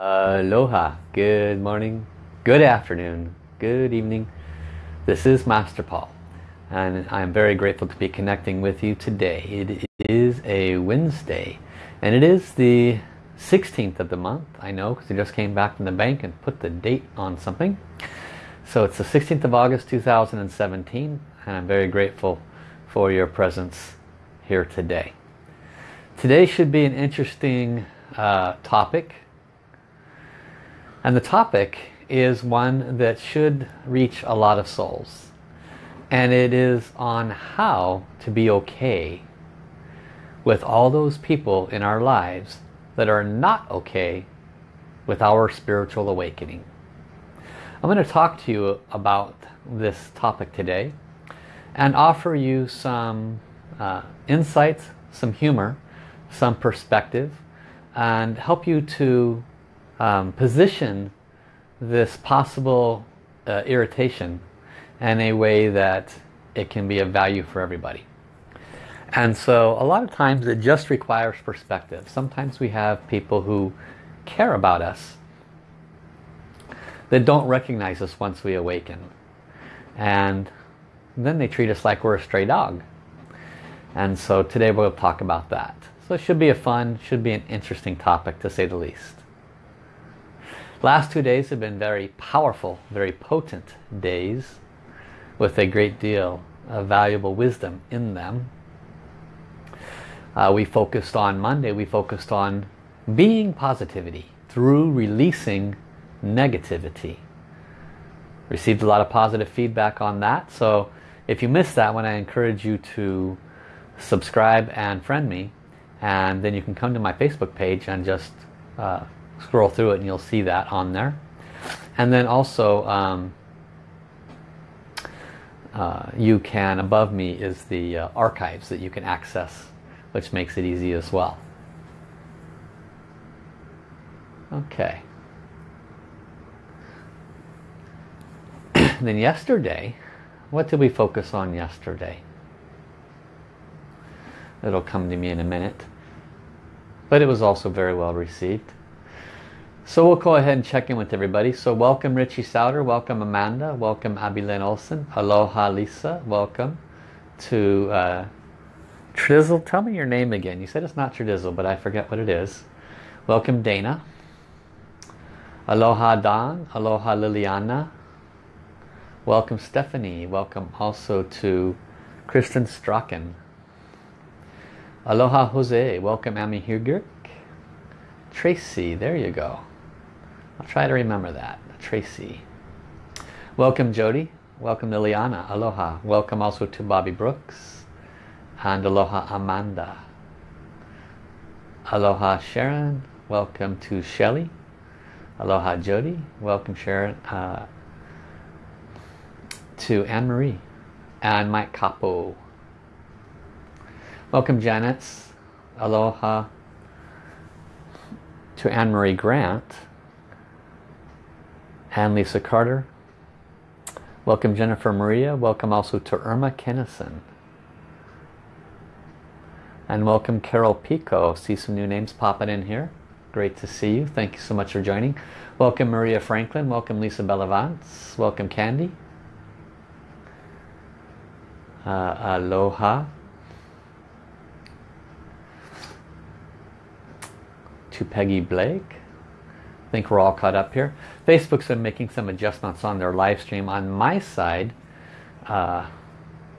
Aloha, good morning, good afternoon, good evening. This is Master Paul and I'm very grateful to be connecting with you today. It is a Wednesday and it is the 16th of the month. I know because I just came back from the bank and put the date on something. So it's the 16th of August 2017 and I'm very grateful for your presence here today. Today should be an interesting uh, topic and the topic is one that should reach a lot of souls and it is on how to be okay with all those people in our lives that are not okay with our spiritual awakening. I'm going to talk to you about this topic today and offer you some uh, insights, some humor, some perspective and help you to um, position this possible uh, irritation in a way that it can be of value for everybody. And so a lot of times it just requires perspective. Sometimes we have people who care about us that don't recognize us once we awaken. And then they treat us like we're a stray dog. And so today we'll talk about that. So it should be a fun, should be an interesting topic to say the least. Last two days have been very powerful, very potent days with a great deal of valuable wisdom in them. Uh, we focused on Monday, we focused on being positivity through releasing negativity. Received a lot of positive feedback on that. So if you missed that one, I encourage you to subscribe and friend me. And then you can come to my Facebook page and just uh, scroll through it and you'll see that on there. And then also um, uh, you can, above me is the uh, archives that you can access, which makes it easy as well. Okay. then yesterday, what did we focus on yesterday? It'll come to me in a minute. But it was also very well received. So we'll go ahead and check in with everybody. So welcome Richie Souter, welcome Amanda, welcome Abilene Olson, aloha Lisa, welcome to uh, Trizzle. Tell me your name again. You said it's not Trizzle, but I forget what it is. Welcome Dana. Aloha Don, aloha Liliana. Welcome Stephanie, welcome also to Kristen Strachan. Aloha Jose, welcome Amy Hugert. Tracy, there you go. I'll try to remember that. Tracy. Welcome Jody. Welcome Liliana. Aloha. Welcome also to Bobby Brooks. And aloha Amanda. Aloha Sharon. Welcome to Shelly. Aloha Jody. Welcome Sharon. Uh, to Anne-Marie. And Mike Capo. Welcome Janet. Aloha to Anne-Marie Grant and Lisa Carter. Welcome Jennifer Maria. Welcome also to Irma Kennison. And welcome Carol Pico. See some new names popping in here. Great to see you. Thank you so much for joining. Welcome Maria Franklin. Welcome Lisa Bellavance. Welcome Candy. Uh, aloha. To Peggy Blake I think we're all caught up here. Facebook's been making some adjustments on their live stream. On my side, uh,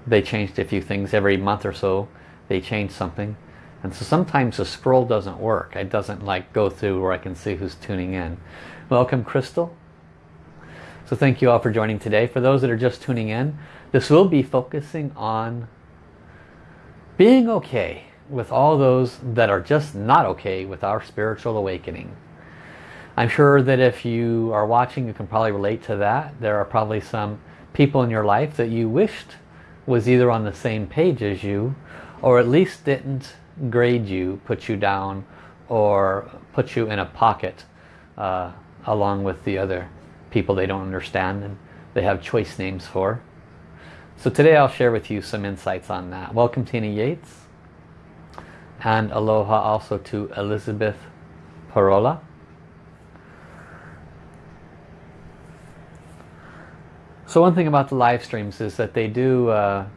they changed a few things every month or so. They change something. And so sometimes the scroll doesn't work. It doesn't like go through where I can see who's tuning in. Welcome Crystal. So thank you all for joining today. For those that are just tuning in, this will be focusing on being okay with all those that are just not okay with our spiritual awakening. I'm sure that if you are watching you can probably relate to that. There are probably some people in your life that you wished was either on the same page as you or at least didn't grade you, put you down or put you in a pocket uh, along with the other people they don't understand and they have choice names for. So today I'll share with you some insights on that. Welcome Tina Yates and aloha also to Elizabeth Parola. So one thing about the live streams is that they do uh,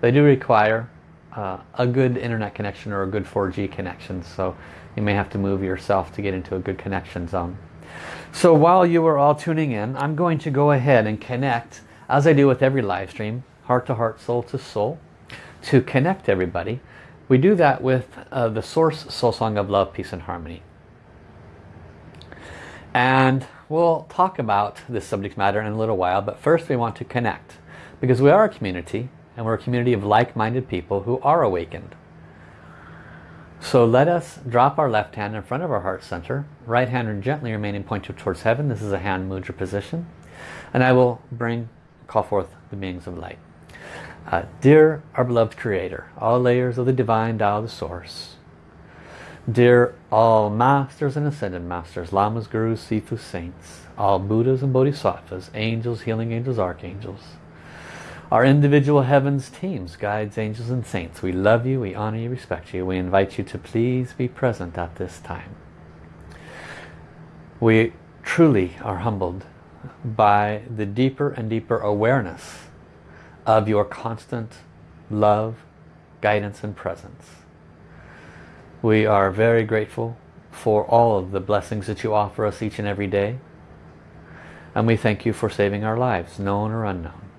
they do require uh, a good internet connection or a good 4G connection. So you may have to move yourself to get into a good connection zone. So while you are all tuning in, I'm going to go ahead and connect, as I do with every live stream, heart to heart, soul to soul, to connect everybody. We do that with uh, the Source Soul Song of Love, Peace and Harmony. And we'll talk about this subject matter in a little while, but first we want to connect. Because we are a community, and we're a community of like-minded people who are awakened. So let us drop our left hand in front of our heart center, right hand gently remaining pointed towards heaven. This is a hand mudra position. And I will bring, call forth the beings of light. Uh, dear our beloved creator, all layers of the divine Tao, the source. Dear all masters and ascended masters, lamas, gurus, sifus, saints, all Buddhas and Bodhisattvas, angels, healing angels, archangels, our individual heavens teams, guides, angels and saints. We love you, we honor you, respect you. We invite you to please be present at this time. We truly are humbled by the deeper and deeper awareness of your constant love, guidance and presence. We are very grateful for all of the blessings that you offer us each and every day. And we thank you for saving our lives, known or unknown.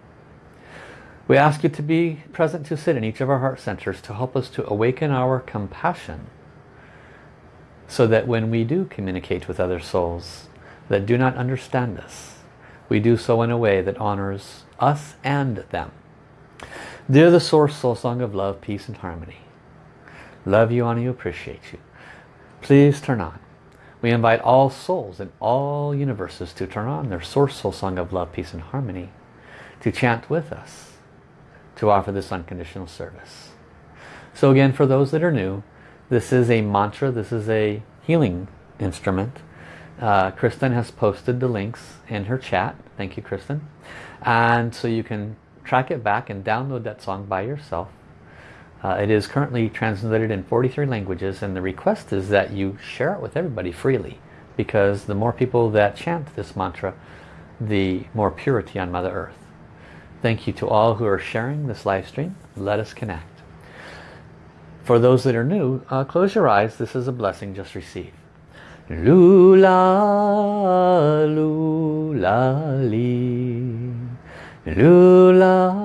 We ask you to be present to sit in each of our heart centers to help us to awaken our compassion so that when we do communicate with other souls that do not understand us, we do so in a way that honors us and them. Dear the Source Soul Song of Love, Peace and Harmony, love you, honor you, appreciate you. Please turn on. We invite all souls in all universes to turn on their Source Soul Song of Love, Peace and Harmony to chant with us to offer this unconditional service. So again, for those that are new, this is a mantra, this is a healing instrument. Uh, Kristen has posted the links in her chat. Thank you, Kristen. And so you can track it back and download that song by yourself. Uh, it is currently translated in 43 languages and the request is that you share it with everybody freely because the more people that chant this mantra, the more purity on Mother Earth. Thank you to all who are sharing this live stream. Let us connect. For those that are new, uh, close your eyes. This is a blessing just received. Lula, lula, li. Lula,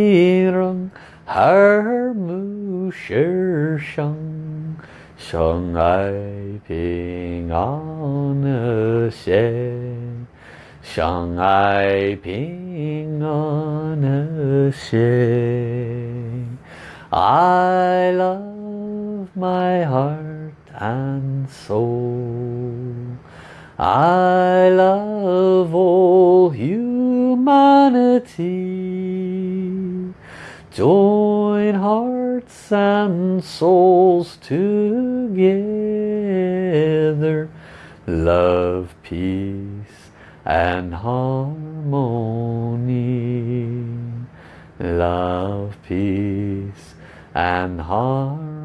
让耳目世上，相爱平安和谐。相爱平安和谐。I love my heart and soul. I love all humanity. Join hearts and souls together. Love, peace and harmony. Love, peace and harmony.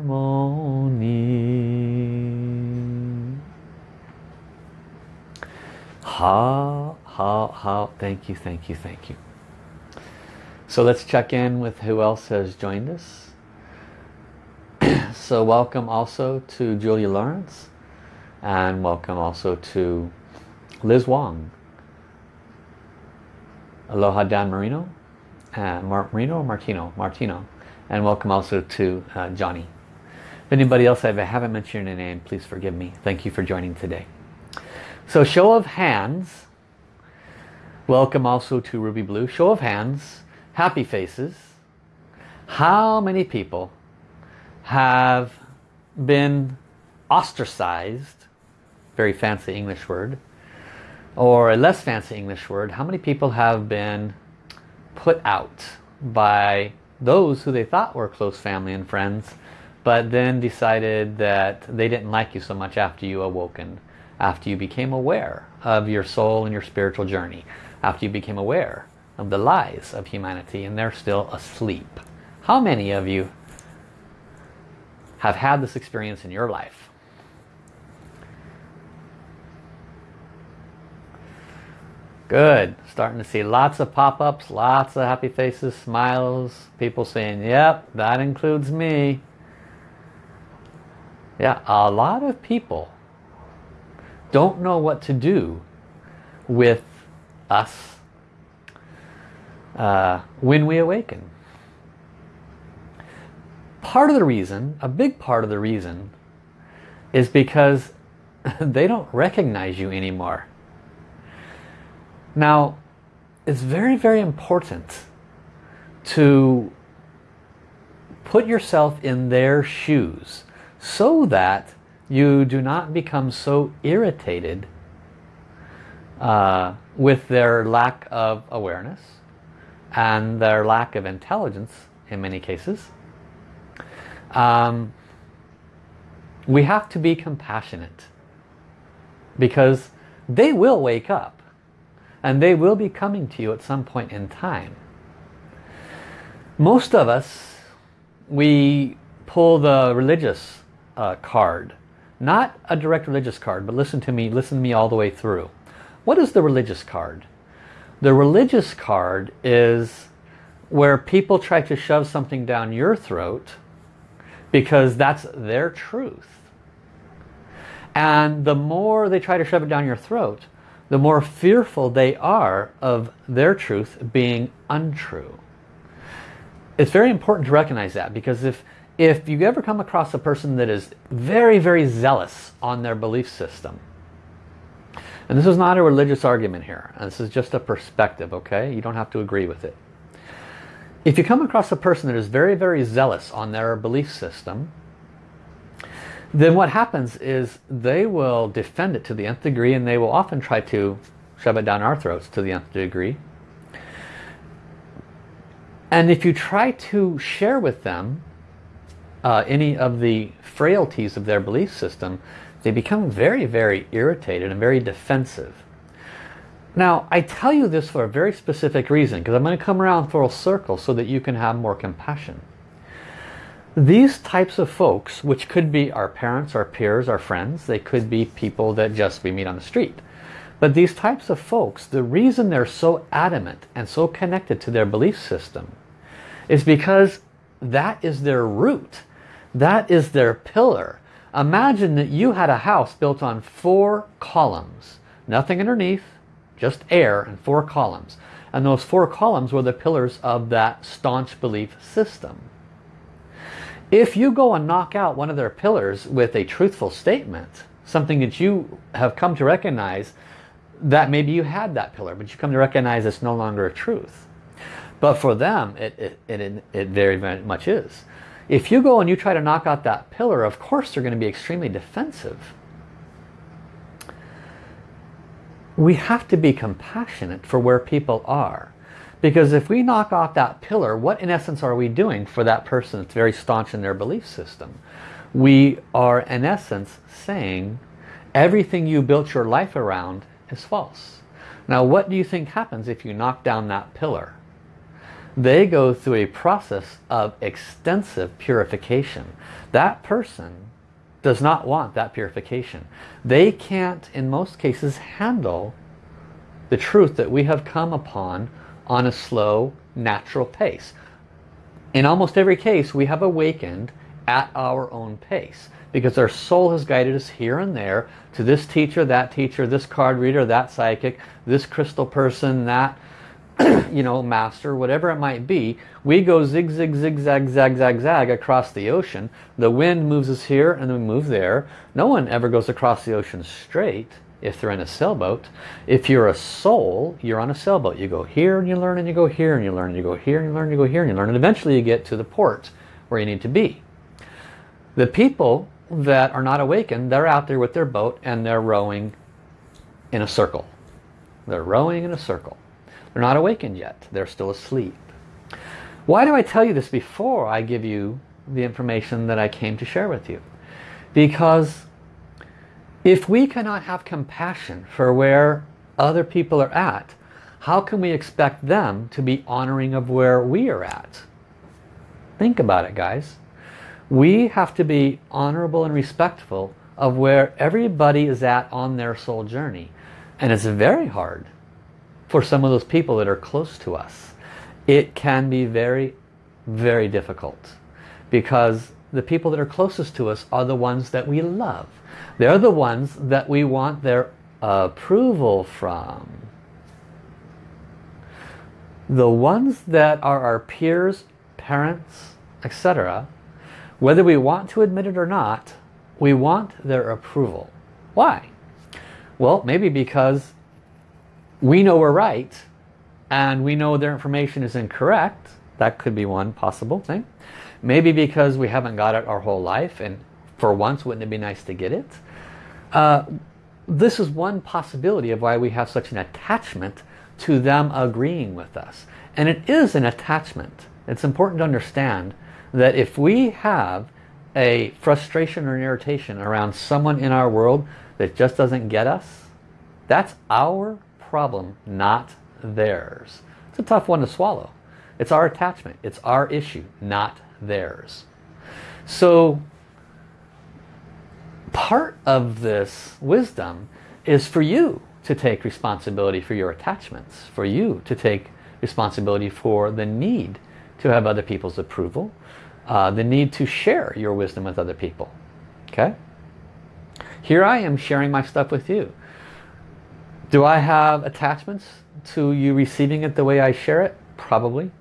How, how, how, thank you, thank you, thank you. So let's check in with who else has joined us. so welcome also to Julia Lawrence and welcome also to Liz Wong Aloha Dan Marino, uh, Mar Marino Martino? Martino. And welcome also to uh, Johnny. If anybody else I haven't mentioned your name, please forgive me. Thank you for joining today. So show of hands. Welcome also to Ruby Blue. Show of hands. Happy faces. How many people have been ostracized very fancy English word, or a less fancy English word, how many people have been put out by those who they thought were close family and friends, but then decided that they didn't like you so much after you awoken, after you became aware of your soul and your spiritual journey, after you became aware of the lies of humanity and they're still asleep. How many of you have had this experience in your life? Good. Starting to see lots of pop-ups, lots of happy faces, smiles, people saying, yep, that includes me. Yeah, a lot of people don't know what to do with us uh, when we awaken. Part of the reason, a big part of the reason, is because they don't recognize you anymore. Now, it's very, very important to put yourself in their shoes so that you do not become so irritated uh, with their lack of awareness and their lack of intelligence in many cases. Um, we have to be compassionate because they will wake up and they will be coming to you at some point in time. Most of us, we pull the religious uh, card. Not a direct religious card, but listen to me, listen to me all the way through. What is the religious card? The religious card is where people try to shove something down your throat because that's their truth. And the more they try to shove it down your throat, the more fearful they are of their truth being untrue. It's very important to recognize that because if if you ever come across a person that is very, very zealous on their belief system, and this is not a religious argument here, this is just a perspective, okay? You don't have to agree with it. If you come across a person that is very, very zealous on their belief system, then what happens is they will defend it to the nth degree and they will often try to shove it down our throats to the nth degree. And if you try to share with them uh, any of the frailties of their belief system, they become very, very irritated and very defensive. Now, I tell you this for a very specific reason, because I'm going to come around full circle so that you can have more compassion. These types of folks, which could be our parents, our peers, our friends, they could be people that just we meet on the street. But these types of folks, the reason they're so adamant and so connected to their belief system is because that is their root. That is their pillar. Imagine that you had a house built on four columns. Nothing underneath, just air and four columns. And those four columns were the pillars of that staunch belief system. If you go and knock out one of their pillars with a truthful statement, something that you have come to recognize that maybe you had that pillar, but you come to recognize it's no longer a truth. But for them, it, it, it, it very, very much is. If you go and you try to knock out that pillar, of course they're going to be extremely defensive. We have to be compassionate for where people are. Because if we knock off that pillar, what in essence are we doing for that person that's very staunch in their belief system? We are in essence saying everything you built your life around is false. Now what do you think happens if you knock down that pillar? They go through a process of extensive purification. That person does not want that purification. They can't, in most cases, handle the truth that we have come upon on a slow, natural pace. In almost every case, we have awakened at our own pace because our soul has guided us here and there to this teacher, that teacher, this card reader, that psychic, this crystal person, that you know, master, whatever it might be. We go zig, zig, zig, zag, zag, zag, zag across the ocean. The wind moves us here and then we move there. No one ever goes across the ocean straight if they're in a sailboat. If you're a soul, you're on a sailboat. You go here and you learn and you go here and you learn and you go here and you learn and you go here and you learn and eventually you get to the port where you need to be. The people that are not awakened, they're out there with their boat and they're rowing in a circle. They're rowing in a circle. They're not awakened yet. They're still asleep. Why do I tell you this before I give you the information that I came to share with you? Because if we cannot have compassion for where other people are at, how can we expect them to be honoring of where we are at? Think about it, guys. We have to be honorable and respectful of where everybody is at on their soul journey. And it's very hard for some of those people that are close to us. It can be very, very difficult because the people that are closest to us are the ones that we love. They're the ones that we want their approval from. The ones that are our peers, parents, etc., whether we want to admit it or not, we want their approval. Why? Well, maybe because we know we're right and we know their information is incorrect. That could be one possible thing. Maybe because we haven't got it our whole life and for once wouldn't it be nice to get it? Uh, this is one possibility of why we have such an attachment to them agreeing with us. And it is an attachment. It's important to understand that if we have a frustration or an irritation around someone in our world that just doesn't get us, that's our problem, not theirs. It's a tough one to swallow. It's our attachment. It's our issue, not theirs. So part of this wisdom is for you to take responsibility for your attachments, for you to take responsibility for the need to have other people's approval, uh, the need to share your wisdom with other people. Okay? Here I am sharing my stuff with you. Do I have attachments to you receiving it the way I share it? Probably.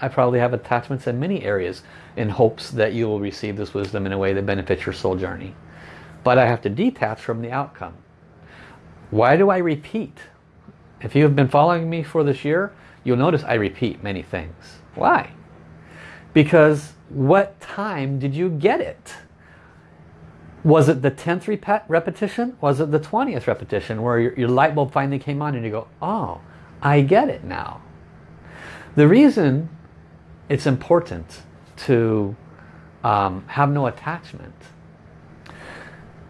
I probably have attachments in many areas in hopes that you will receive this wisdom in a way that benefits your soul journey. But I have to detach from the outcome. Why do I repeat? If you have been following me for this year, you'll notice I repeat many things. Why? Because what time did you get it? Was it the 10th rep repetition? Was it the 20th repetition where your, your light bulb finally came on and you go, oh, I get it now. The reason it's important to um, have no attachment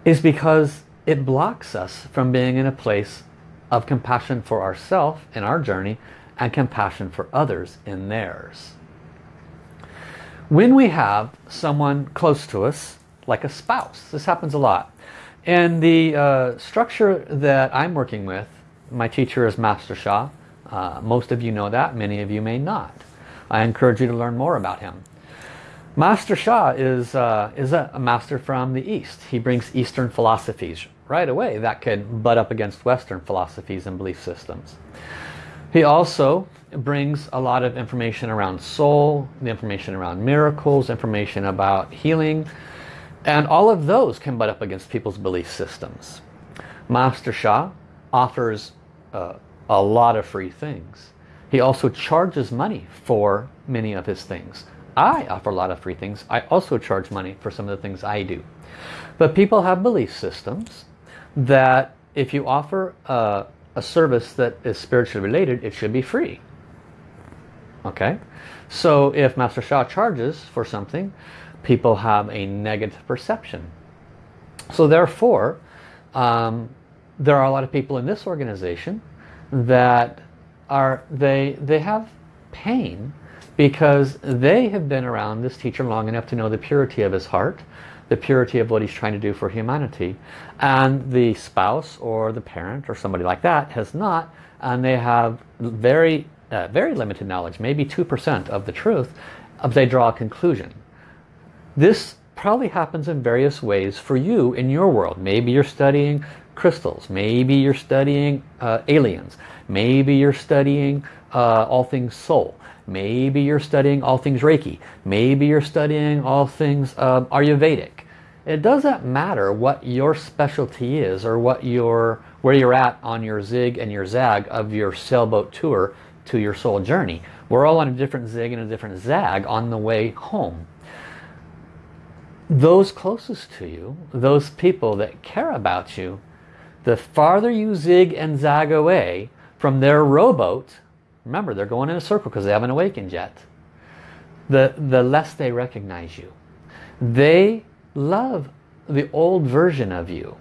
is because it blocks us from being in a place of compassion for ourselves in our journey and compassion for others in theirs. When we have someone close to us like a spouse. This happens a lot. And the uh, structure that I'm working with, my teacher is Master Sha. Uh, most of you know that, many of you may not. I encourage you to learn more about him. Master Sha is, uh, is a, a, master from the East. He brings Eastern philosophies right away that could butt up against Western philosophies and belief systems. He also brings a lot of information around soul, the information around miracles, information about healing, and all of those can butt up against people's belief systems. Master Sha offers uh, a lot of free things. He also charges money for many of his things. I offer a lot of free things. I also charge money for some of the things I do. But people have belief systems that if you offer a, a service that is spiritually related, it should be free. Okay? So if Master Sha charges for something, people have a negative perception. So therefore, um, there are a lot of people in this organization that are they they have pain because they have been around this teacher long enough to know the purity of his heart, the purity of what he's trying to do for humanity, and the spouse or the parent or somebody like that has not, and they have very uh, very limited knowledge, maybe 2% of the truth, of they draw a conclusion. This probably happens in various ways for you in your world. Maybe you're studying crystals. Maybe you're studying uh, aliens. Maybe you're studying uh, all things soul. Maybe you're studying all things Reiki. Maybe you're studying all things um, Ayurvedic. It doesn't matter what your specialty is or what your where you're at on your zig and your zag of your sailboat tour to your soul journey. We're all on a different zig and a different zag on the way home those closest to you, those people that care about you, the farther you zig and zag away from their rowboat, remember they're going in a circle because they haven't awakened yet, the, the less they recognize you. They love the old version of you.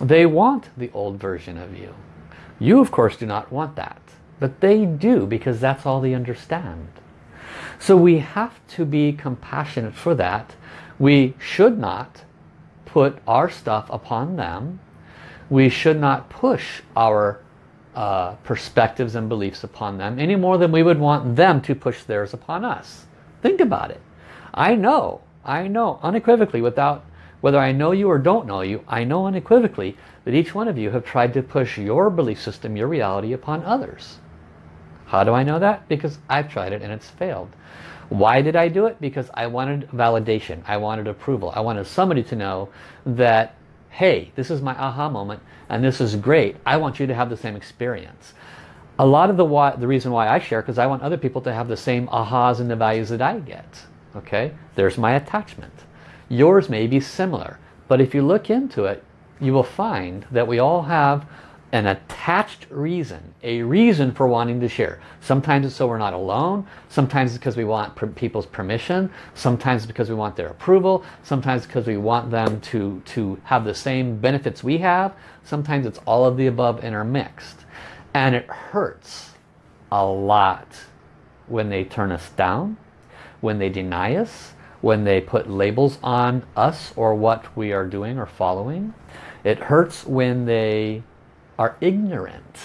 They want the old version of you. You of course do not want that. But they do because that's all they understand. So we have to be compassionate for that. We should not put our stuff upon them. We should not push our uh, perspectives and beliefs upon them any more than we would want them to push theirs upon us. Think about it. I know, I know unequivocally without whether I know you or don't know you, I know unequivocally that each one of you have tried to push your belief system, your reality upon others. How do I know that? Because I've tried it and it's failed. Why did I do it? Because I wanted validation. I wanted approval. I wanted somebody to know that, hey, this is my aha moment and this is great. I want you to have the same experience. A lot of the why, the reason why I share because I want other people to have the same ahas and the values that I get. Okay, there's my attachment. Yours may be similar, but if you look into it, you will find that we all have an attached reason, a reason for wanting to share. Sometimes it's so we're not alone, sometimes it's because we want people's permission, sometimes it's because we want their approval, sometimes because we want them to, to have the same benefits we have, sometimes it's all of the above intermixed. And it hurts a lot when they turn us down, when they deny us, when they put labels on us or what we are doing or following. It hurts when they are ignorant.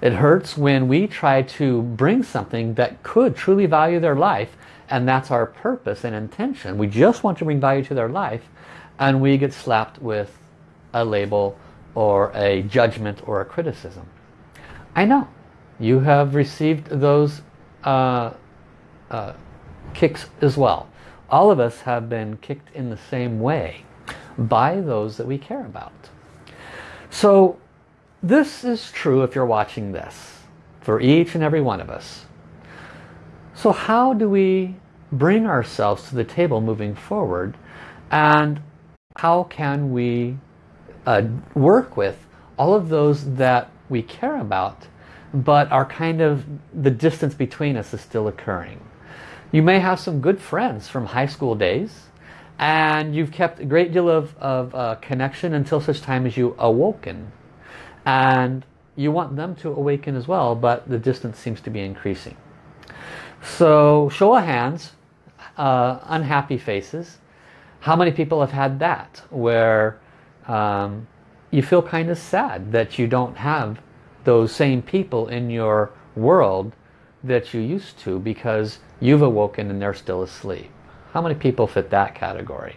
It hurts when we try to bring something that could truly value their life and that's our purpose and intention. We just want to bring value to their life and we get slapped with a label or a judgment or a criticism. I know you have received those uh, uh, kicks as well. All of us have been kicked in the same way by those that we care about. So this is true if you're watching this for each and every one of us. So how do we bring ourselves to the table moving forward and how can we uh, work with all of those that we care about but are kind of the distance between us is still occurring. You may have some good friends from high school days and you've kept a great deal of, of uh, connection until such time as you awoken and you want them to awaken as well but the distance seems to be increasing. So show of hands uh, unhappy faces. How many people have had that where um, you feel kind of sad that you don't have those same people in your world that you used to because you've awoken and they're still asleep? How many people fit that category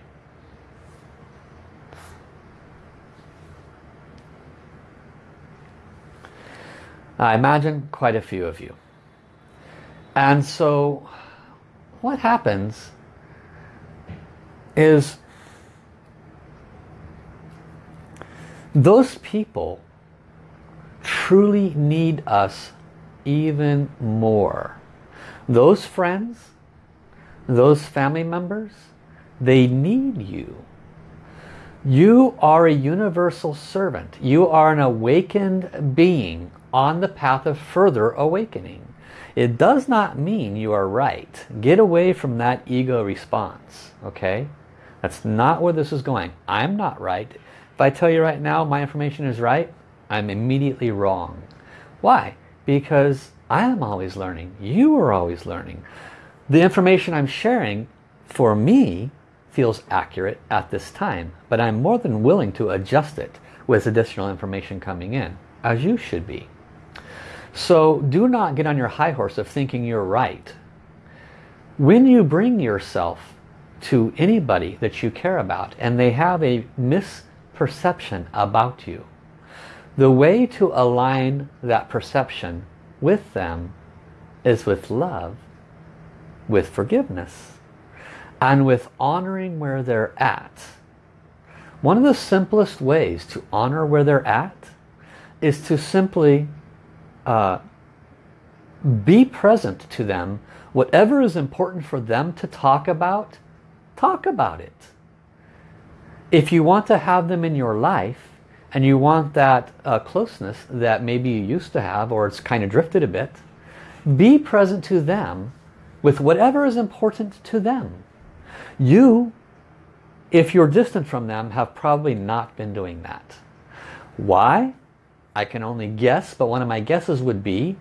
I imagine quite a few of you. And so what happens is those people truly need us even more. Those friends, those family members, they need you. You are a universal servant. You are an awakened being on the path of further awakening. It does not mean you are right. Get away from that ego response, okay? That's not where this is going. I'm not right. If I tell you right now my information is right, I'm immediately wrong. Why? Because I am always learning. You are always learning. The information I'm sharing, for me, feels accurate at this time. But I'm more than willing to adjust it with additional information coming in, as you should be. So do not get on your high horse of thinking you're right. When you bring yourself to anybody that you care about and they have a misperception about you, the way to align that perception with them is with love, with forgiveness, and with honoring where they're at. One of the simplest ways to honor where they're at is to simply uh, be present to them. Whatever is important for them to talk about, talk about it. If you want to have them in your life and you want that uh, closeness that maybe you used to have or it's kind of drifted a bit, be present to them with whatever is important to them. You, if you're distant from them, have probably not been doing that. Why? I can only guess, but one of my guesses would be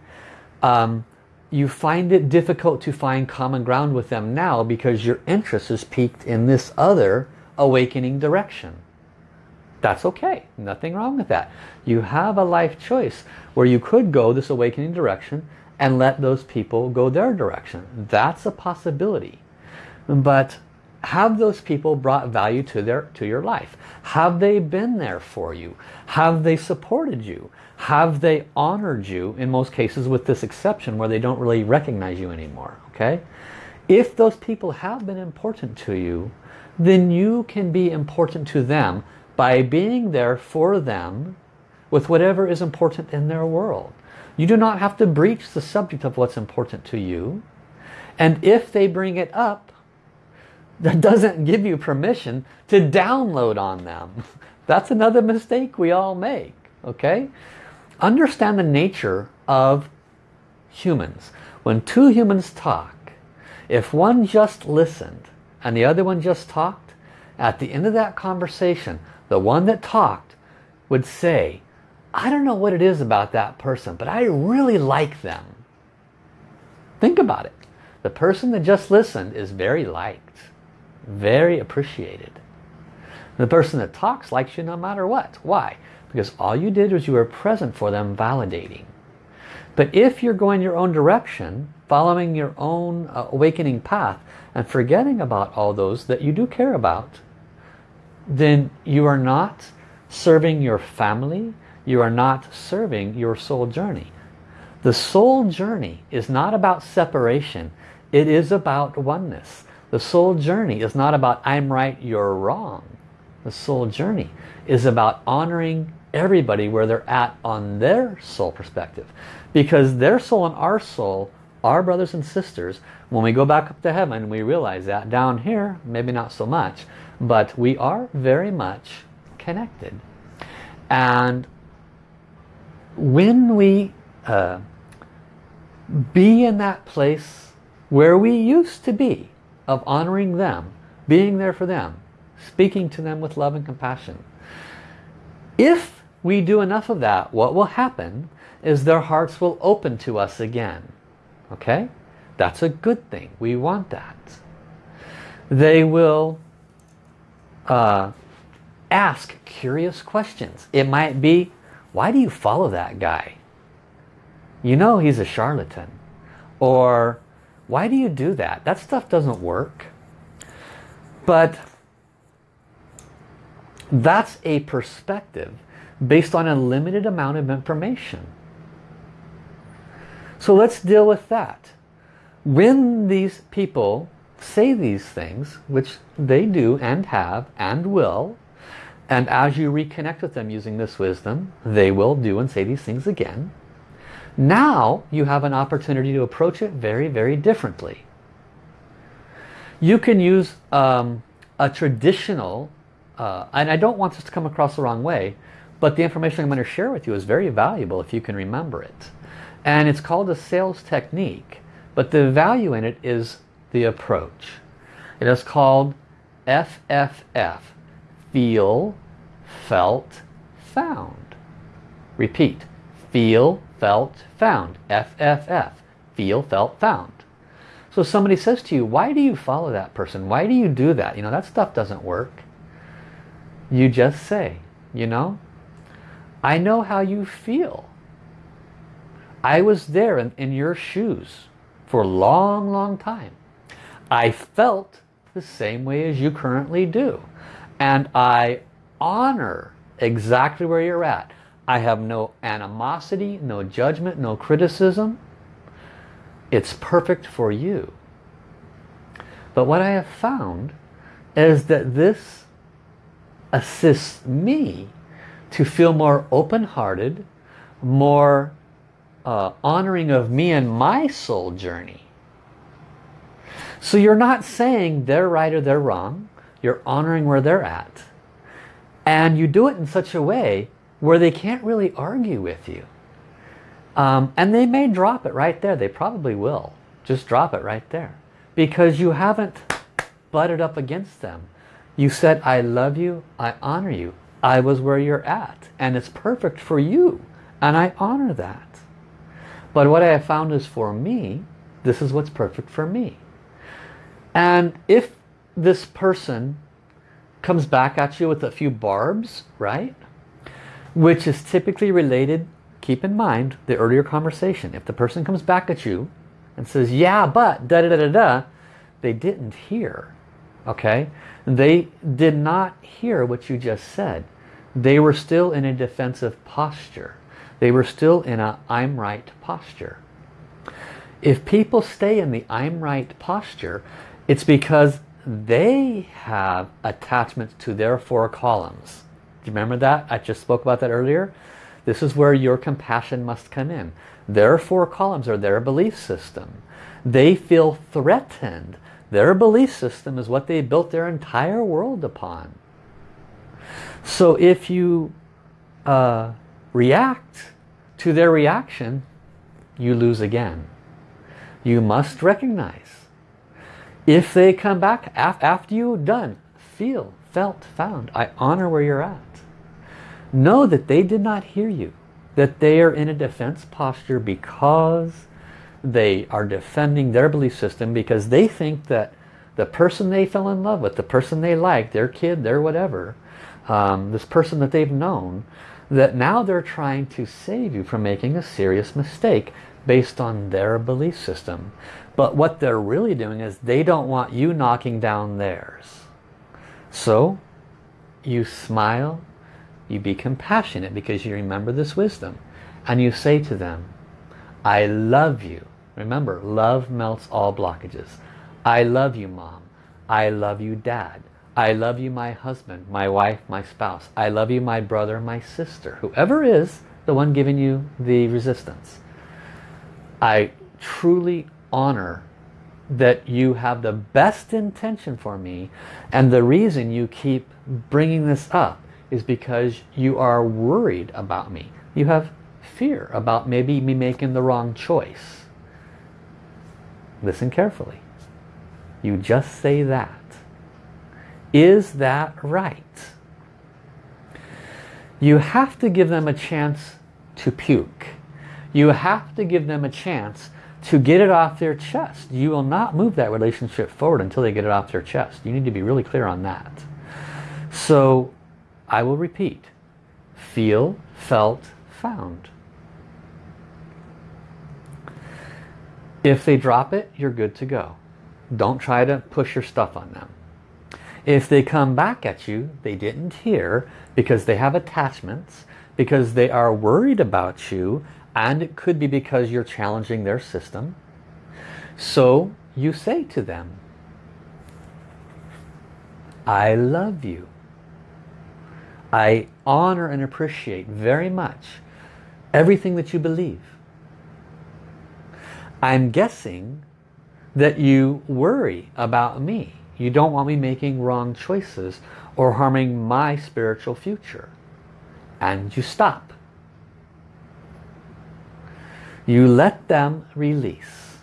um, you find it difficult to find common ground with them now because your interest is piqued in this other awakening direction. That's okay. Nothing wrong with that. You have a life choice where you could go this awakening direction and let those people go their direction. That's a possibility. But have those people brought value to their to your life? Have they been there for you? Have they supported you? Have they honored you in most cases with this exception where they don't really recognize you anymore? Okay? If those people have been important to you, then you can be important to them by being there for them with whatever is important in their world. You do not have to breach the subject of what's important to you. And if they bring it up, that doesn't give you permission to download on them. That's another mistake we all make. Okay? Understand the nature of humans. When two humans talk, if one just listened and the other one just talked, at the end of that conversation, the one that talked would say, I don't know what it is about that person, but I really like them. Think about it. The person that just listened is very liked, very appreciated. The person that talks likes you no matter what. Why? Because all you did was you were present for them validating. But if you're going your own direction, following your own uh, awakening path, and forgetting about all those that you do care about, then you are not serving your family, you are not serving your soul journey. The soul journey is not about separation, it is about oneness. The soul journey is not about I'm right, you're wrong. The soul journey is about honoring everybody where they're at on their soul perspective. Because their soul and our soul are brothers and sisters. When we go back up to heaven, we realize that. Down here, maybe not so much. But we are very much connected. And when we uh, be in that place where we used to be, of honoring them, being there for them, speaking to them with love and compassion. If we do enough of that, what will happen is their hearts will open to us again. Okay? That's a good thing. We want that. They will uh, ask curious questions. It might be, why do you follow that guy? You know he's a charlatan. Or, why do you do that? That stuff doesn't work. But that's a perspective based on a limited amount of information. So let's deal with that. When these people say these things, which they do and have and will, and as you reconnect with them using this wisdom, they will do and say these things again. Now you have an opportunity to approach it very, very differently. You can use um, a traditional, uh, and I don't want this to come across the wrong way, but the information I'm going to share with you is very valuable if you can remember it. And it's called a sales technique, but the value in it is the approach. It is called FFF, feel, felt, found. Repeat, feel, felt, found. FFF, feel, felt, found. So somebody says to you, why do you follow that person? Why do you do that? You know, that stuff doesn't work. You just say, you know, I know how you feel. I was there in, in your shoes for a long, long time. I felt the same way as you currently do. And I honor exactly where you're at. I have no animosity, no judgment, no criticism. It's perfect for you. But what I have found is that this assists me to feel more open-hearted, more uh, honoring of me and my soul journey. So you're not saying they're right or they're wrong. You're honoring where they're at. And you do it in such a way where they can't really argue with you. Um, and they may drop it right there. They probably will. Just drop it right there. Because you haven't butted up against them. You said, I love you, I honor you. I was where you're at. And it's perfect for you. And I honor that. But what I have found is for me, this is what's perfect for me. And if this person comes back at you with a few barbs, right? Which is typically related, keep in mind, the earlier conversation. If the person comes back at you and says, yeah, but, da da da da da, they didn't hear, okay? They did not hear what you just said. They were still in a defensive posture. They were still in a I'm right posture. If people stay in the I'm right posture, it's because they have attachments to their four columns. Do you remember that? I just spoke about that earlier. This is where your compassion must come in. Their four columns are their belief system. They feel threatened. Their belief system is what they built their entire world upon. So if you uh, react to their reaction, you lose again. You must recognize if they come back af after you've done, feel, felt, found, I honor where you're at. Know that they did not hear you. That they are in a defense posture because they are defending their belief system because they think that the person they fell in love with, the person they like, their kid, their whatever, um, this person that they've known, that now they're trying to save you from making a serious mistake based on their belief system. But what they're really doing is they don't want you knocking down theirs. So you smile, you be compassionate because you remember this wisdom. And you say to them, I love you. Remember, love melts all blockages. I love you, mom. I love you, dad. I love you, my husband, my wife, my spouse. I love you, my brother, my sister. Whoever is the one giving you the resistance. I truly honor that you have the best intention for me and the reason you keep bringing this up is because you are worried about me. You have fear about maybe me making the wrong choice. Listen carefully. You just say that. Is that right? You have to give them a chance to puke. You have to give them a chance to get it off their chest. You will not move that relationship forward until they get it off their chest. You need to be really clear on that. So I will repeat. Feel, felt, found. If they drop it, you're good to go. Don't try to push your stuff on them. If they come back at you, they didn't hear because they have attachments, because they are worried about you, and it could be because you're challenging their system. So you say to them, I love you. I honor and appreciate very much everything that you believe. I'm guessing that you worry about me. You don't want me making wrong choices or harming my spiritual future. And you stop. You let them release.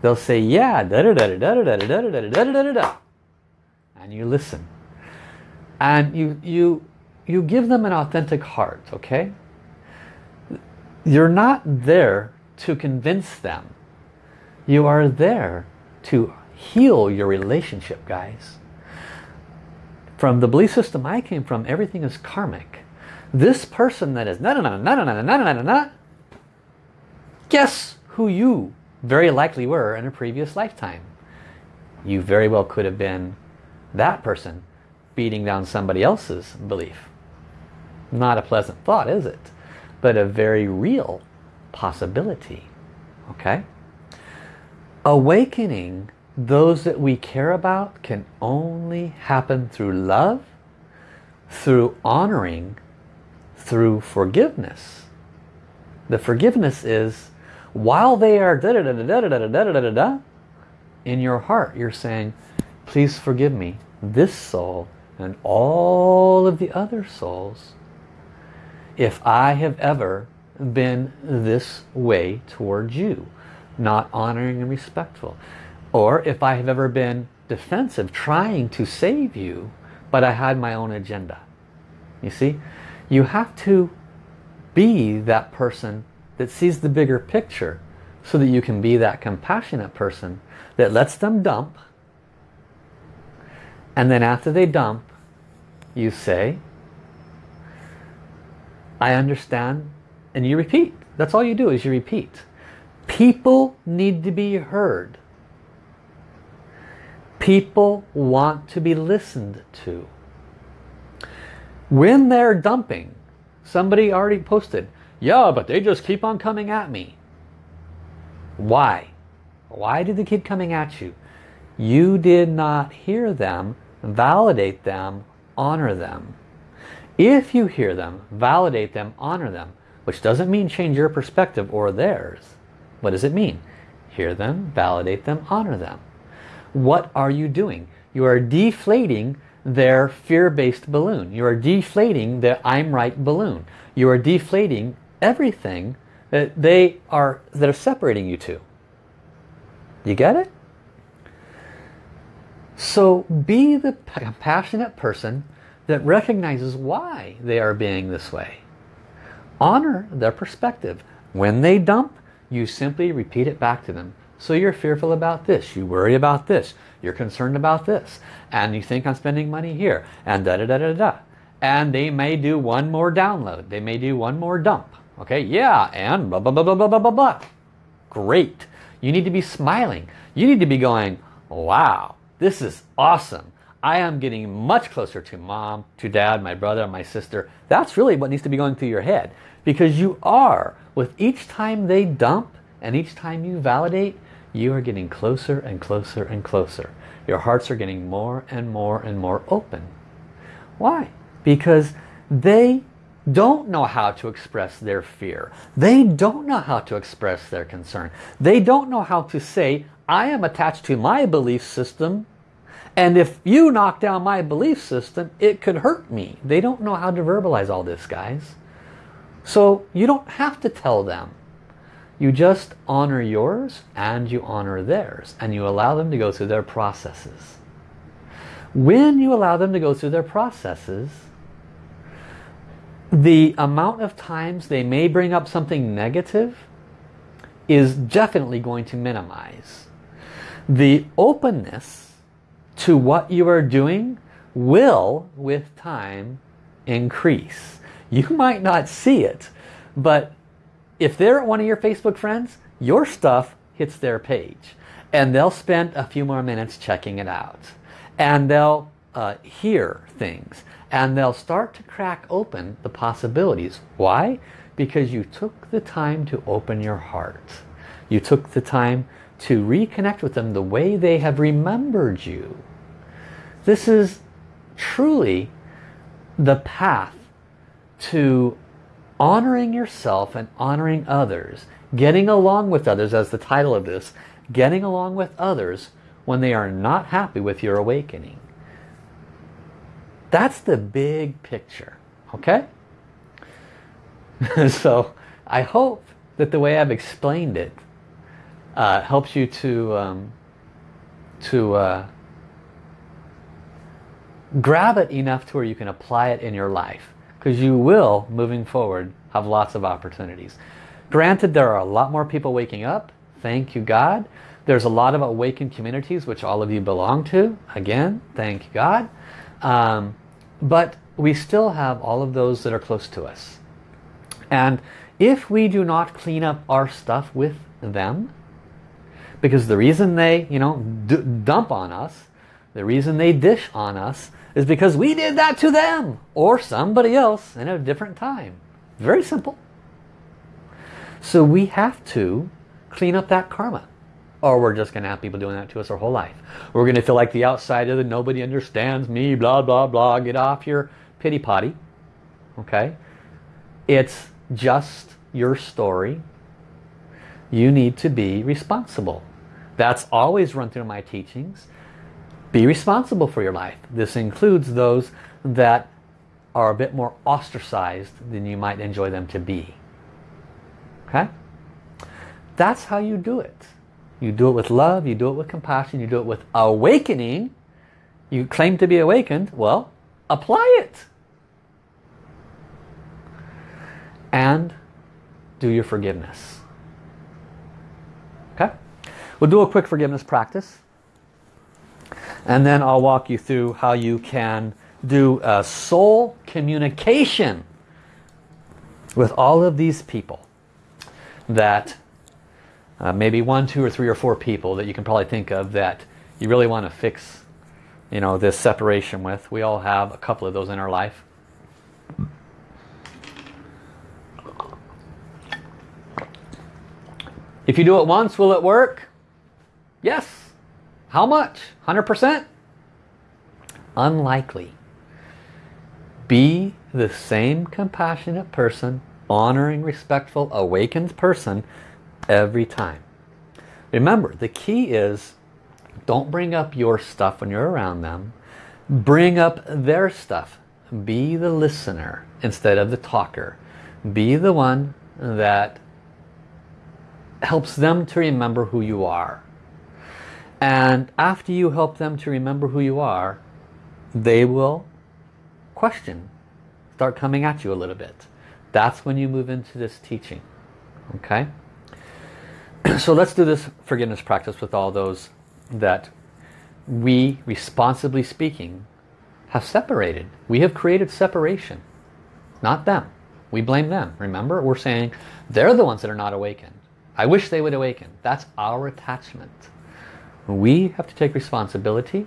They'll say, yeah, da da da da da da da da da da da da da And you listen. And you, you, you give them an authentic heart, okay? You're not there to convince them. You are there to heal your relationship, guys. From the belief system I came from, everything is karmic. This person that is na na na na na na na na na Guess who you very likely were in a previous lifetime. You very well could have been that person beating down somebody else's belief. Not a pleasant thought, is it? But a very real possibility. Okay? Awakening those that we care about can only happen through love, through honoring, through forgiveness. The forgiveness is while they are da da da da da da da da da da da in your heart, you're saying, please forgive me, this soul and all of the other souls, if I have ever been this way towards you, not honoring and respectful. Or if I have ever been defensive, trying to save you, but I had my own agenda. You see, you have to be that person that sees the bigger picture so that you can be that compassionate person that lets them dump and then after they dump you say I understand and you repeat. That's all you do is you repeat. People need to be heard. People want to be listened to. When they're dumping somebody already posted yeah but they just keep on coming at me. Why? Why did they keep coming at you you did not hear them validate them honor them. If you hear them validate them honor them which doesn't mean change your perspective or theirs. What does it mean? Hear them validate them honor them. What are you doing? You are deflating their fear-based balloon. You are deflating the I'm right balloon. You are deflating everything that they are that are separating you two you get it so be the compassionate person that recognizes why they are being this way. Honor their perspective. When they dump, you simply repeat it back to them. So you're fearful about this, you worry about this, you're concerned about this, and you think I'm spending money here, and da-da-da-da-da. And they may do one more download, they may do one more dump. Okay, yeah, and blah, blah, blah, blah, blah, blah, blah, blah. Great. You need to be smiling. You need to be going, wow, this is awesome. I am getting much closer to mom, to dad, my brother, my sister. That's really what needs to be going through your head. Because you are, with each time they dump and each time you validate, you are getting closer and closer and closer. Your hearts are getting more and more and more open. Why? Because they don't know how to express their fear. They don't know how to express their concern. They don't know how to say, I am attached to my belief system and if you knock down my belief system, it could hurt me. They don't know how to verbalize all this, guys. So you don't have to tell them. You just honor yours and you honor theirs. And you allow them to go through their processes. When you allow them to go through their processes, the amount of times they may bring up something negative is definitely going to minimize. The openness to what you are doing will, with time, increase. You might not see it, but if they're one of your Facebook friends, your stuff hits their page. And they'll spend a few more minutes checking it out. And they'll uh, hear things. And they'll start to crack open the possibilities. Why? Because you took the time to open your heart. You took the time to reconnect with them the way they have remembered you. This is truly the path to honoring yourself and honoring others. Getting along with others as the title of this. Getting along with others when they are not happy with your awakening. That's the big picture. Okay? so I hope that the way I've explained it uh, helps you to um, to uh, grab it enough to where you can apply it in your life. Because you will moving forward have lots of opportunities. Granted there are a lot more people waking up. Thank you God. There's a lot of awakened communities which all of you belong to. Again thank you God. Um, but we still have all of those that are close to us. And if we do not clean up our stuff with them because the reason they you know dump on us the reason they dish on us is because we did that to them or somebody else in a different time. Very simple. So we have to clean up that karma or we're just going to have people doing that to us our whole life. We're going to feel like the outsider that nobody understands me, blah, blah, blah. Get off your pity potty. Okay? It's just your story. You need to be responsible. That's always run through my teachings. Be responsible for your life. This includes those that are a bit more ostracized than you might enjoy them to be. Okay? That's how you do it. You do it with love, you do it with compassion, you do it with awakening. You claim to be awakened, well, apply it. And do your forgiveness. We'll do a quick forgiveness practice. And then I'll walk you through how you can do a soul communication with all of these people that uh, maybe one, two, or three, or four people that you can probably think of that you really want to fix you know, this separation with. We all have a couple of those in our life. If you do it once, will it work? Yes. How much? 100%? Unlikely. Be the same compassionate person, honoring, respectful, awakened person every time. Remember, the key is don't bring up your stuff when you're around them. Bring up their stuff. Be the listener instead of the talker. Be the one that helps them to remember who you are. And after you help them to remember who you are, they will question, start coming at you a little bit. That's when you move into this teaching. Okay? So let's do this forgiveness practice with all those that we, responsibly speaking, have separated. We have created separation, not them. We blame them. Remember, we're saying they're the ones that are not awakened. I wish they would awaken. That's our attachment. We have to take responsibility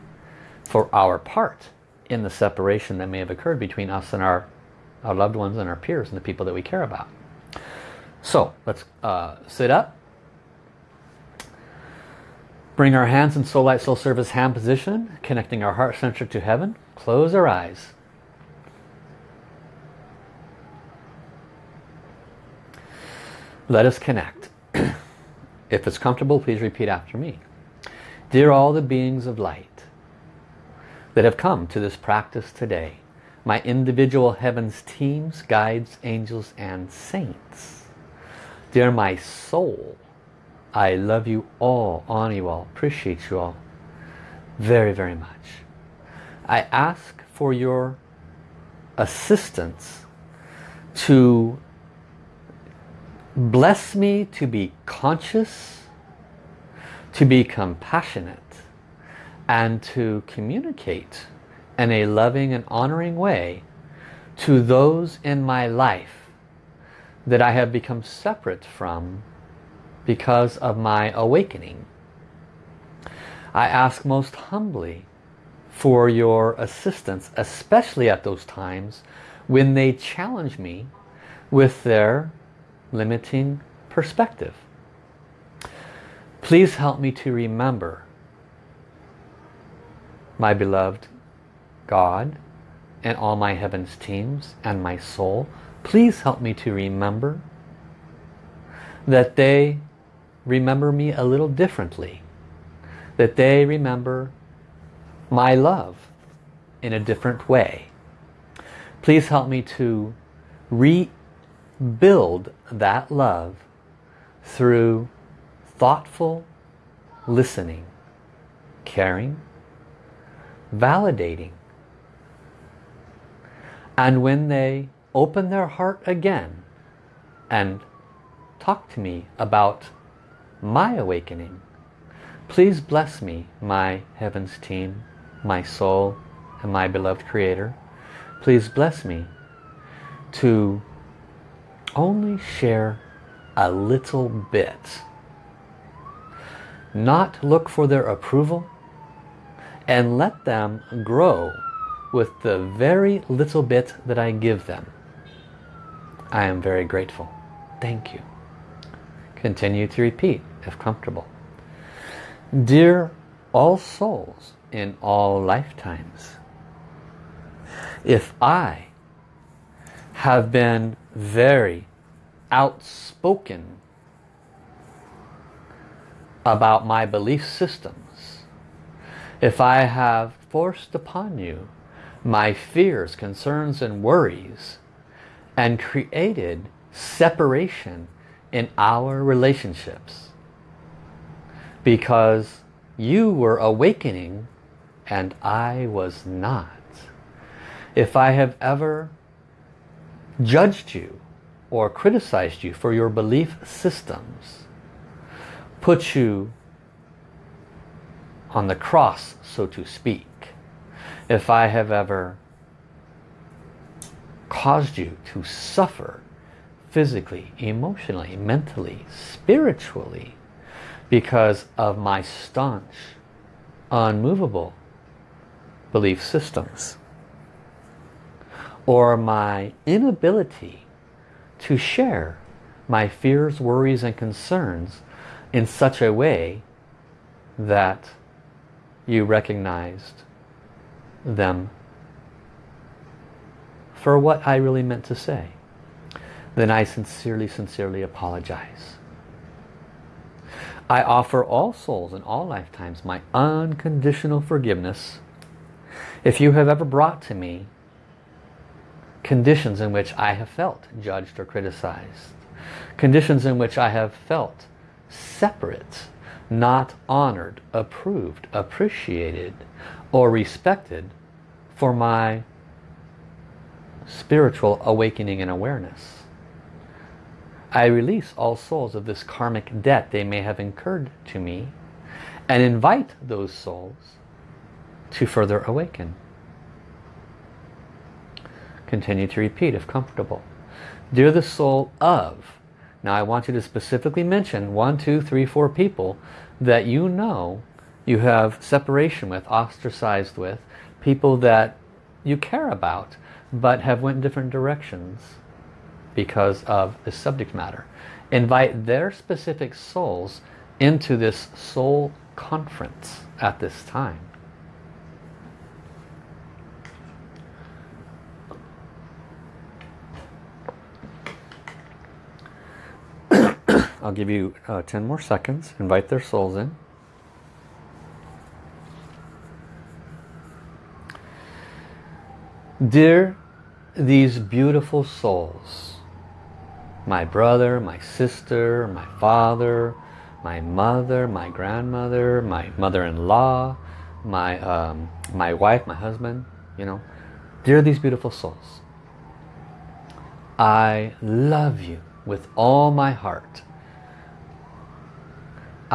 for our part in the separation that may have occurred between us and our, our loved ones and our peers and the people that we care about. So let's uh, sit up. Bring our hands in Soul Light Soul Service hand position, connecting our heart center to heaven. Close our eyes. Let us connect. if it's comfortable, please repeat after me. Dear all the beings of light that have come to this practice today, my individual heavens teams, guides, angels, and saints. Dear my soul, I love you all, honor you all, appreciate you all very, very much. I ask for your assistance to bless me to be conscious, to be compassionate, and to communicate in a loving and honoring way to those in my life that I have become separate from because of my awakening. I ask most humbly for your assistance, especially at those times when they challenge me with their limiting perspective. Please help me to remember my beloved God and all my heavens teams and my soul. Please help me to remember that they remember me a little differently. That they remember my love in a different way. Please help me to rebuild that love through thoughtful listening, caring, validating. And when they open their heart again and talk to me about my awakening. Please bless me, my heavens team, my soul, and my beloved creator. Please bless me to only share a little bit. Not look for their approval and let them grow with the very little bit that I give them. I am very grateful. Thank you. Continue to repeat if comfortable. Dear all souls in all lifetimes, if I have been very outspoken about my belief systems, if I have forced upon you my fears, concerns, and worries, and created separation in our relationships, because you were awakening and I was not. If I have ever judged you or criticized you for your belief systems, put you on the cross, so to speak, if I have ever caused you to suffer physically, emotionally, mentally, spiritually, because of my staunch, unmovable belief systems or my inability to share my fears, worries and concerns in such a way that you recognized them for what I really meant to say, then I sincerely, sincerely apologize. I offer all souls in all lifetimes my unconditional forgiveness if you have ever brought to me conditions in which I have felt judged or criticized, conditions in which I have felt separate, not honored, approved, appreciated, or respected for my spiritual awakening and awareness. I release all souls of this karmic debt they may have incurred to me and invite those souls to further awaken. Continue to repeat if comfortable. Dear the soul of, now I want you to specifically mention one, two, three, four people that you know you have separation with, ostracized with, people that you care about but have went different directions because of the subject matter. Invite their specific souls into this soul conference at this time. I'll give you uh, 10 more seconds. Invite their souls in. Dear these beautiful souls, my brother, my sister, my father, my mother, my grandmother, my mother-in-law, my, um, my wife, my husband, you know, dear these beautiful souls, I love you with all my heart.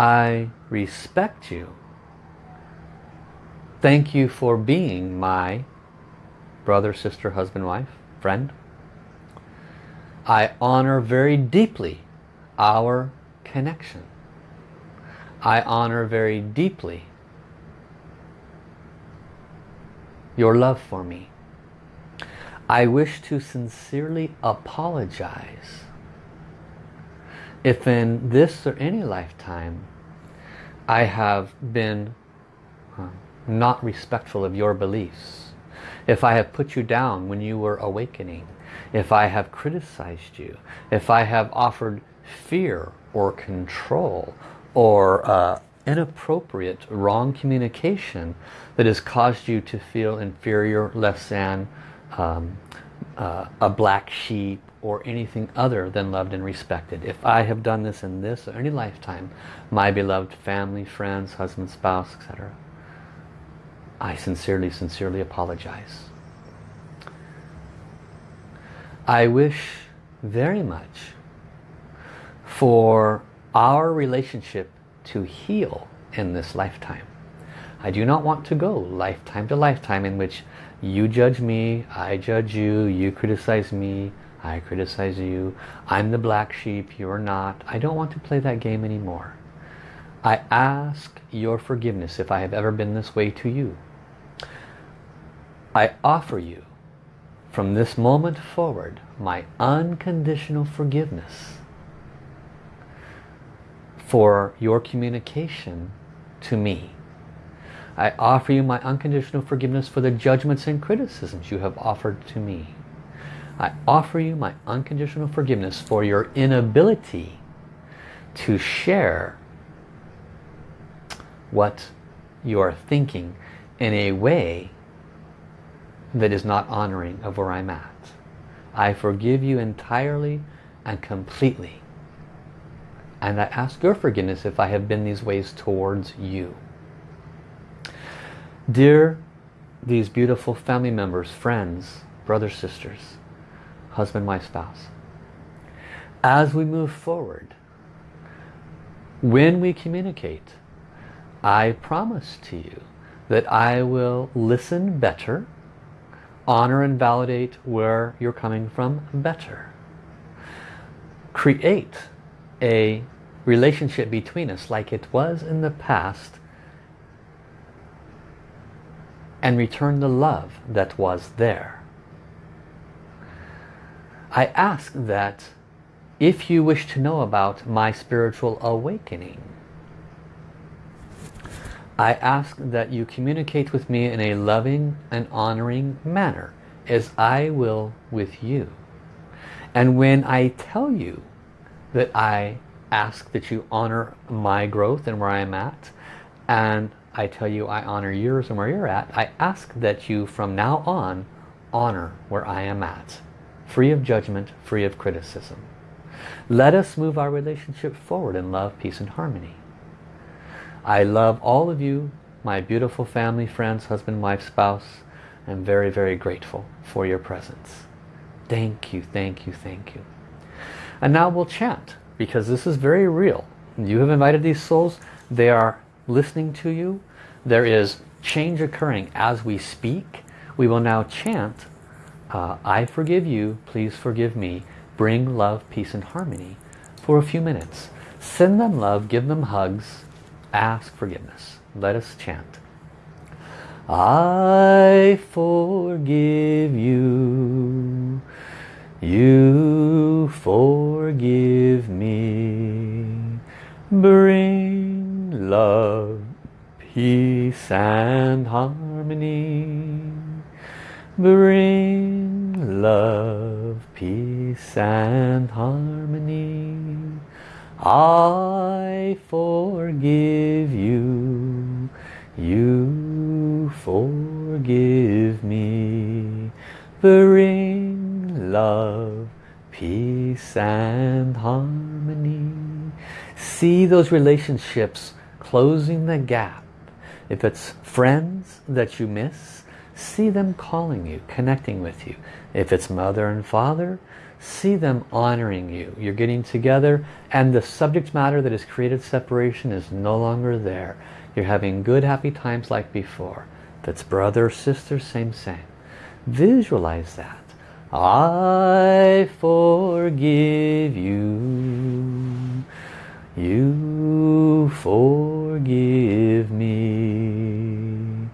I respect you. Thank you for being my brother, sister, husband, wife, friend. I honor very deeply our connection. I honor very deeply your love for me. I wish to sincerely apologize if in this or any lifetime I have been uh, not respectful of your beliefs, if I have put you down when you were awakening, if I have criticized you, if I have offered fear or control or uh, inappropriate wrong communication that has caused you to feel inferior, less than, um, uh, a black sheep or anything other than loved and respected. If I have done this in this or any lifetime, my beloved family, friends, husband, spouse, etc., I sincerely, sincerely apologize. I wish very much for our relationship to heal in this lifetime. I do not want to go lifetime to lifetime in which you judge me, I judge you, you criticize me, I criticize you, I'm the black sheep, you're not. I don't want to play that game anymore. I ask your forgiveness if I have ever been this way to you. I offer you from this moment forward my unconditional forgiveness for your communication to me. I offer you my unconditional forgiveness for the judgments and criticisms you have offered to me. I offer you my unconditional forgiveness for your inability to share what you are thinking in a way that is not honoring of where I'm at. I forgive you entirely and completely. And I ask your forgiveness if I have been these ways towards you. Dear these beautiful family members, friends, brothers, sisters, husband, wife, spouse, as we move forward, when we communicate, I promise to you that I will listen better, honor and validate where you're coming from better. Create a relationship between us like it was in the past and return the love that was there. I ask that if you wish to know about my spiritual awakening, I ask that you communicate with me in a loving and honoring manner as I will with you. And when I tell you that I ask that you honor my growth and where I am at and I tell you I honor yours and where you're at, I ask that you from now on honor where I am at. Free of judgment, free of criticism. Let us move our relationship forward in love, peace and harmony. I love all of you, my beautiful family, friends, husband, wife, spouse. I'm very, very grateful for your presence. Thank you, thank you, thank you. And now we'll chant because this is very real. You have invited these souls. They are listening to you. There is change occurring as we speak. We will now chant, uh, I forgive you, please forgive me. Bring love, peace and harmony for a few minutes. Send them love, give them hugs, ask forgiveness. Let us chant. I forgive you. You forgive me. Bring love, peace and harmony. Bring love, peace and harmony. I forgive you. You forgive me. Bring love, peace and harmony. See those relationships closing the gap. If it's friends that you miss, see them calling you, connecting with you. If it's mother and father, see them honoring you. You're getting together and the subject matter that has created separation is no longer there. You're having good happy times like before. That's brother, sister, same, same. Visualize that. I forgive you. You forgive me.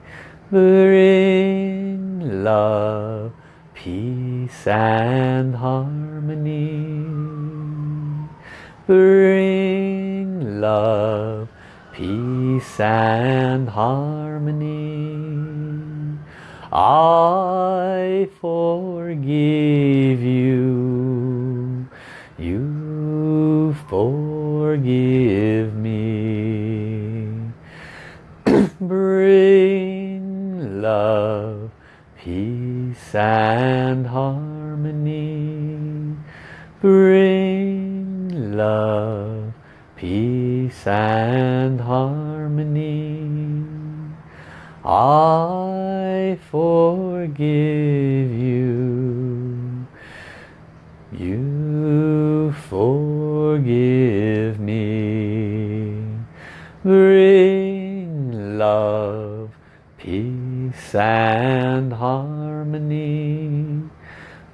Bring love, peace and harmony. Bring love, peace and harmony. I forgive you. You forgive me. Bring love, peace and harmony. Bring love, peace and harmony. I forgive you. You forgive me. Bring love, peace and harmony.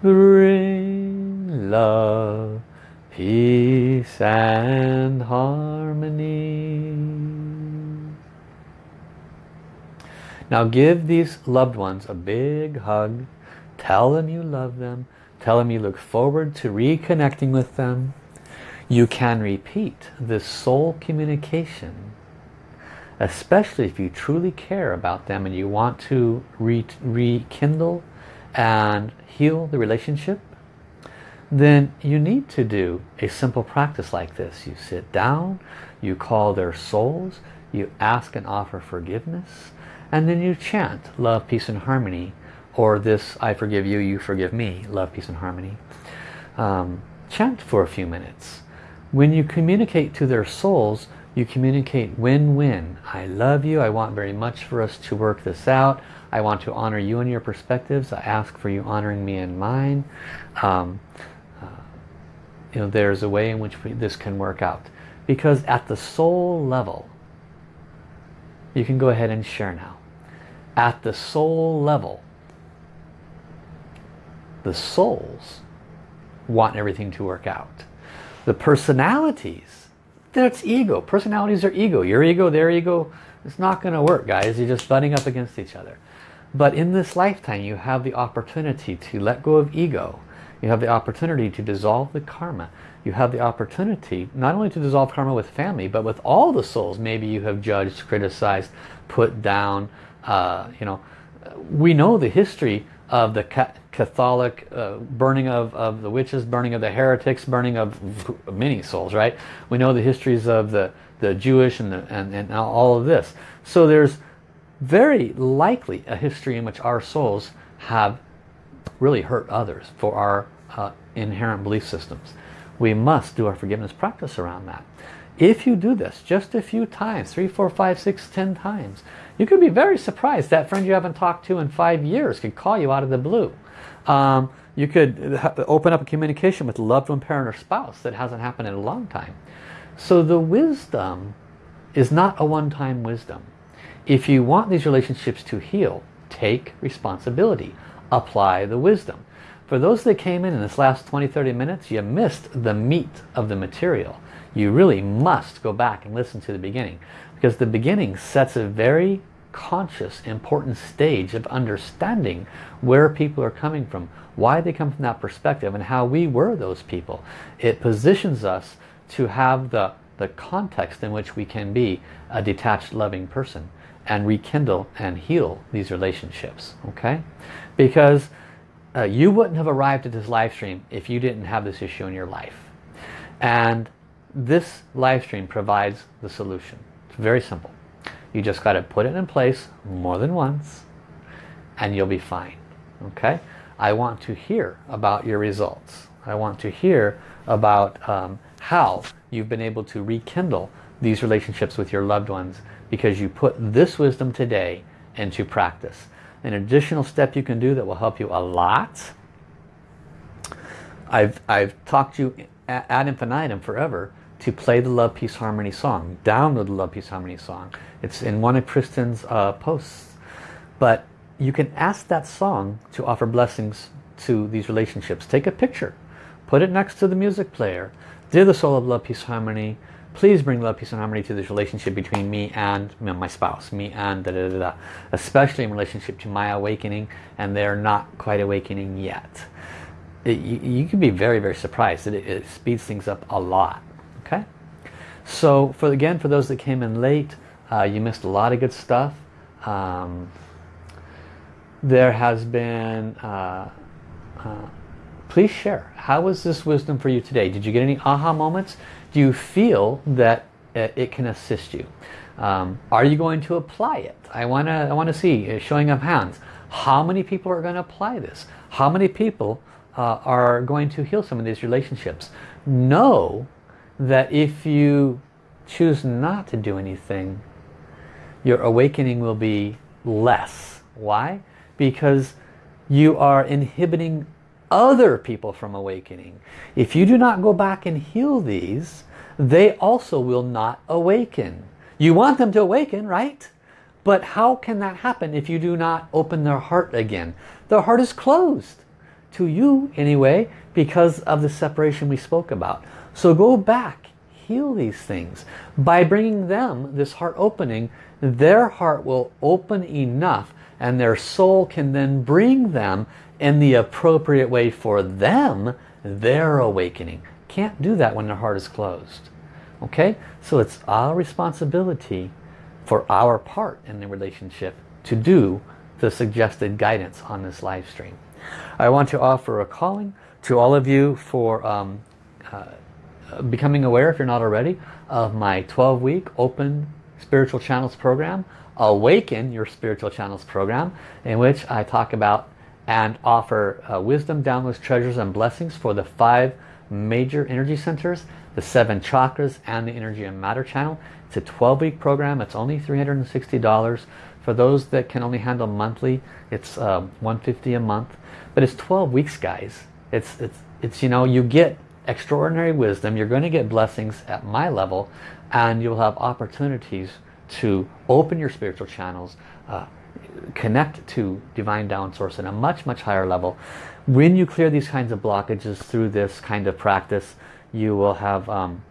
Bring love, peace and harmony. Now give these loved ones a big hug. Tell them you love them. Tell you look forward to reconnecting with them. You can repeat this soul communication, especially if you truly care about them and you want to re rekindle and heal the relationship, then you need to do a simple practice like this. You sit down, you call their souls, you ask and offer forgiveness, and then you chant love, peace, and harmony, or this I forgive you, you forgive me, love, peace, and harmony. Um, chant for a few minutes. When you communicate to their souls, you communicate win-win. I love you. I want very much for us to work this out. I want to honor you and your perspectives. I ask for you honoring me and mine. Um, uh, you know, there's a way in which we, this can work out. Because at the soul level, you can go ahead and share now. At the soul level, the souls want everything to work out. The personalities, that's ego. Personalities are ego. Your ego, their ego, it's not going to work, guys. You're just butting up against each other. But in this lifetime, you have the opportunity to let go of ego. You have the opportunity to dissolve the karma. You have the opportunity not only to dissolve karma with family, but with all the souls maybe you have judged, criticized, put down. Uh, you know, we know the history of the Catholic uh, burning of, of the witches, burning of the heretics, burning of many souls, right? We know the histories of the, the Jewish and, the, and, and all of this. So there's very likely a history in which our souls have really hurt others for our uh, inherent belief systems. We must do our forgiveness practice around that. If you do this just a few times, three, four, five, six, ten times, you could be very surprised that friend you haven't talked to in five years could call you out of the blue. Um, you could open up a communication with a loved one, parent, or spouse that hasn't happened in a long time. So the wisdom is not a one-time wisdom. If you want these relationships to heal, take responsibility. Apply the wisdom. For those that came in in this last 20-30 minutes, you missed the meat of the material. You really must go back and listen to the beginning. Because the beginning sets a very conscious, important stage of understanding where people are coming from, why they come from that perspective, and how we were those people. It positions us to have the, the context in which we can be a detached, loving person and rekindle and heal these relationships okay? Because uh, you wouldn't have arrived at this live stream if you didn't have this issue in your life. And this live stream provides the solution. It's very simple you just got to put it in place more than once and you'll be fine okay I want to hear about your results I want to hear about um, how you've been able to rekindle these relationships with your loved ones because you put this wisdom today into practice. An additional step you can do that will help you a lot. I've, I've talked to you ad infinitum forever to play the Love, Peace, Harmony song. Download the Love, Peace, Harmony song. It's in one of Kristen's uh, posts. But you can ask that song to offer blessings to these relationships. Take a picture. Put it next to the music player. Dear the soul of love, peace, harmony, please bring love, peace and harmony to this relationship between me and my spouse, me and da, da da da, especially in relationship to my awakening and they're not quite awakening yet. It, you, you, can be very, very surprised. It, it, speeds things up a lot. Okay. So for again, for those that came in late, uh, you missed a lot of good stuff. Um, there has been, uh, uh, please share. How was this wisdom for you today? Did you get any aha moments? do you feel that it can assist you? Um, are you going to apply it? I want to I want to see uh, showing of hands. How many people are going to apply this? How many people uh, are going to heal some of these relationships? Know that if you choose not to do anything, your awakening will be less. Why? Because you are inhibiting other people from awakening. If you do not go back and heal these, they also will not awaken. You want them to awaken, right? But how can that happen if you do not open their heart again? Their heart is closed. To you, anyway, because of the separation we spoke about. So go back, heal these things. By bringing them this heart opening, their heart will open enough and their soul can then bring them in the appropriate way for them, their awakening. Can't do that when their heart is closed. Okay? So it's our responsibility for our part in the relationship to do the suggested guidance on this live stream. I want to offer a calling to all of you for um, becoming aware, if you're not already, of my 12-week open spiritual channels program, Awaken Your Spiritual Channels program, in which I talk about and offer uh, wisdom, downloads, treasures, and blessings for the five major energy centers, the seven chakras, and the energy and matter channel. It's a 12-week program. It's only $360. For those that can only handle monthly, it's uh, 150 a month. But it's 12 weeks, guys. It's, it's, it's, you know, you get extraordinary wisdom. You're going to get blessings at my level, and you'll have opportunities to open your spiritual channels, uh, connect to divine down source at a much, much higher level. When you clear these kinds of blockages through this kind of practice, you will have um,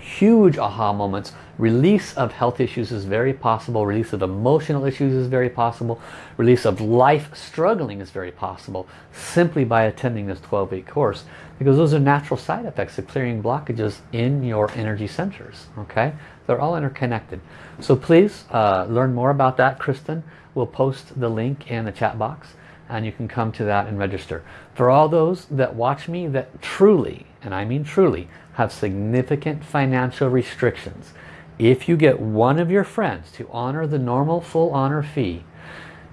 huge aha moments. Release of health issues is very possible. Release of emotional issues is very possible. Release of life struggling is very possible simply by attending this 12-week course because those are natural side effects of clearing blockages in your energy centers. Okay, They're all interconnected. So please uh, learn more about that. Kristen we'll post the link in the chat box and you can come to that and register. For all those that watch me that truly, and I mean truly, have significant financial restrictions, if you get one of your friends to honor the normal full honor fee,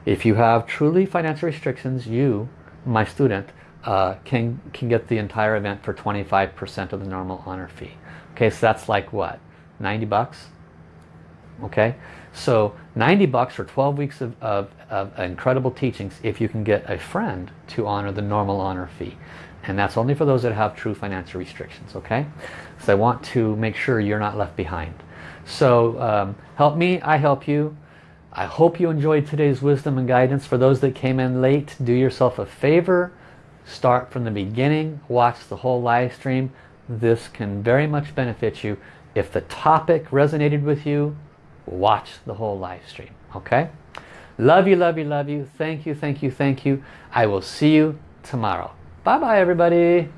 if you have truly financial restrictions, you, my student, uh, can, can get the entire event for 25% of the normal honor fee. Okay, so that's like what? 90 bucks? Okay, so 90 bucks for 12 weeks of, of, of, incredible teachings if you can get a friend to honor the normal honor fee. And that's only for those that have true financial restrictions, okay? So I want to make sure you're not left behind. So um, help me, I help you. I hope you enjoyed today's wisdom and guidance. For those that came in late, do yourself a favor. Start from the beginning. Watch the whole live stream. This can very much benefit you. If the topic resonated with you, watch the whole live stream. Okay? Love you, love you, love you. Thank you, thank you, thank you. I will see you tomorrow. Bye-bye, everybody.